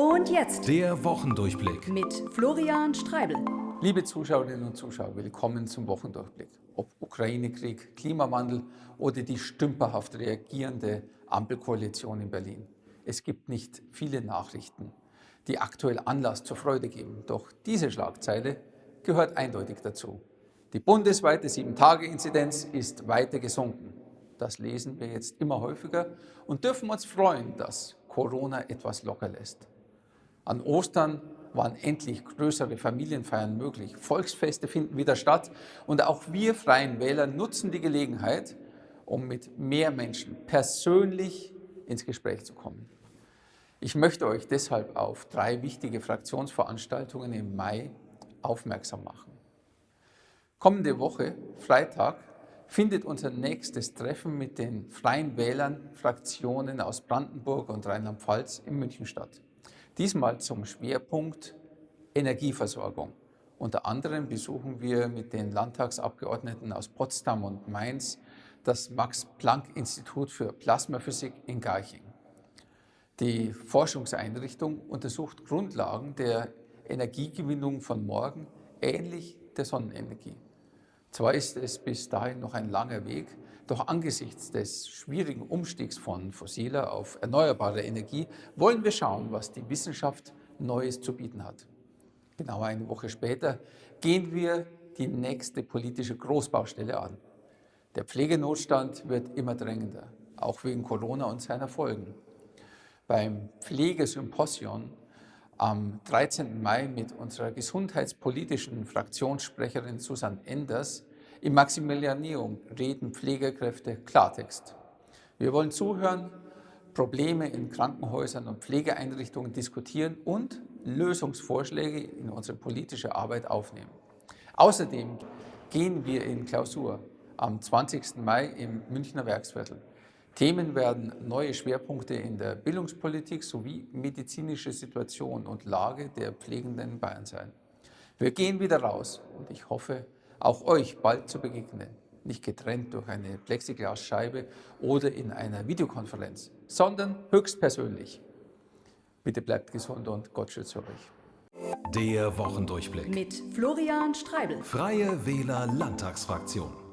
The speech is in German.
Und jetzt Der Wochendurchblick. mit Florian Streibel. Liebe Zuschauerinnen und Zuschauer, willkommen zum Wochendurchblick. Ob Ukraine-Krieg, Klimawandel oder die stümperhaft reagierende Ampelkoalition in Berlin. Es gibt nicht viele Nachrichten, die aktuell Anlass zur Freude geben. Doch diese Schlagzeile gehört eindeutig dazu. Die bundesweite 7-Tage-Inzidenz ist weiter gesunken. Das lesen wir jetzt immer häufiger und dürfen uns freuen, dass Corona etwas locker lässt. An Ostern waren endlich größere Familienfeiern möglich. Volksfeste finden wieder statt und auch wir Freien Wähler nutzen die Gelegenheit, um mit mehr Menschen persönlich ins Gespräch zu kommen. Ich möchte euch deshalb auf drei wichtige Fraktionsveranstaltungen im Mai aufmerksam machen. Kommende Woche, Freitag, findet unser nächstes Treffen mit den Freien Wählern, Fraktionen aus Brandenburg und Rheinland-Pfalz in München statt. Diesmal zum Schwerpunkt Energieversorgung. Unter anderem besuchen wir mit den Landtagsabgeordneten aus Potsdam und Mainz das Max-Planck-Institut für Plasmaphysik in Garching. Die Forschungseinrichtung untersucht Grundlagen der Energiegewinnung von morgen, ähnlich der Sonnenenergie. Zwar ist es bis dahin noch ein langer Weg, doch angesichts des schwierigen Umstiegs von fossiler auf erneuerbare Energie wollen wir schauen, was die Wissenschaft Neues zu bieten hat. Genau eine Woche später gehen wir die nächste politische Großbaustelle an. Der Pflegenotstand wird immer drängender, auch wegen Corona und seiner Folgen. Beim Pflegesymposion am 13. Mai mit unserer gesundheitspolitischen Fraktionssprecherin Susanne Enders im Maximilianeum reden Pflegekräfte Klartext. Wir wollen zuhören, Probleme in Krankenhäusern und Pflegeeinrichtungen diskutieren und Lösungsvorschläge in unsere politische Arbeit aufnehmen. Außerdem gehen wir in Klausur am 20. Mai im Münchner Werksviertel. Themen werden neue Schwerpunkte in der Bildungspolitik sowie medizinische Situation und Lage der Pflegenden in Bayern sein. Wir gehen wieder raus und ich hoffe, auch euch bald zu begegnen. Nicht getrennt durch eine Plexiglasscheibe oder in einer Videokonferenz, sondern höchstpersönlich. Bitte bleibt gesund und Gott schütze euch. Der Wochendurchblick. Mit Florian Streibel. Freie Wähler Landtagsfraktion.